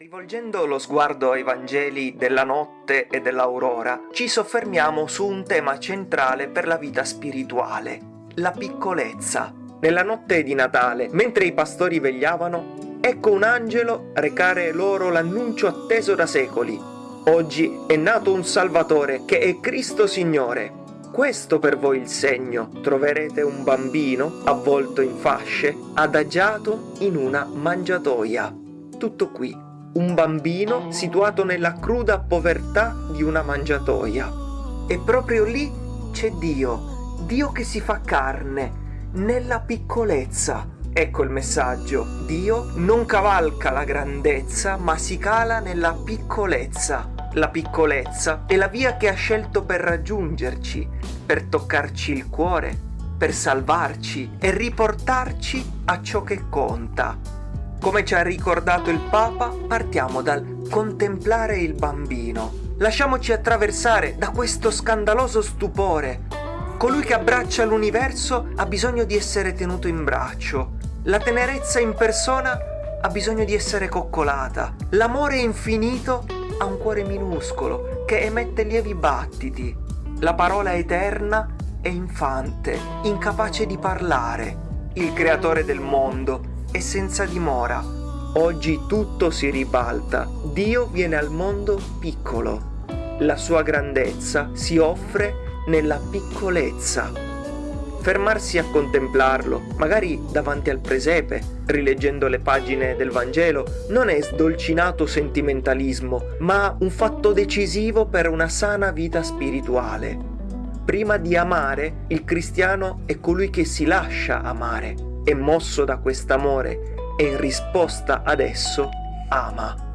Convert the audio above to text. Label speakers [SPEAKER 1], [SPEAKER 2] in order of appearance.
[SPEAKER 1] Rivolgendo lo sguardo ai Vangeli della notte e dell'aurora, ci soffermiamo su un tema centrale per la vita spirituale, la piccolezza. Nella notte di Natale, mentre i pastori vegliavano, ecco un angelo recare loro l'annuncio atteso da secoli. Oggi è nato un Salvatore che è Cristo Signore. Questo per voi il segno. Troverete un bambino avvolto in fasce, adagiato in una mangiatoia. Tutto qui un bambino situato nella cruda povertà di una mangiatoia. E proprio lì c'è Dio, Dio che si fa carne, nella piccolezza. Ecco il messaggio, Dio non cavalca la grandezza, ma si cala nella piccolezza. La piccolezza è la via che ha scelto per raggiungerci, per toccarci il cuore, per salvarci e riportarci a ciò che conta, come ci ha ricordato il Papa, partiamo dal contemplare il bambino. Lasciamoci attraversare da questo scandaloso stupore. Colui che abbraccia l'universo ha bisogno di essere tenuto in braccio. La tenerezza in persona ha bisogno di essere coccolata. L'amore infinito ha un cuore minuscolo che emette lievi battiti. La parola eterna è infante, incapace di parlare. Il creatore del mondo e senza dimora. Oggi tutto si ribalta. Dio viene al mondo piccolo. La sua grandezza si offre nella piccolezza. Fermarsi a contemplarlo, magari davanti al presepe, rileggendo le pagine del Vangelo, non è sdolcinato sentimentalismo, ma un fatto decisivo per una sana vita spirituale. Prima di amare, il cristiano è colui che si lascia amare e mosso da quest'amore e in risposta ad esso ama.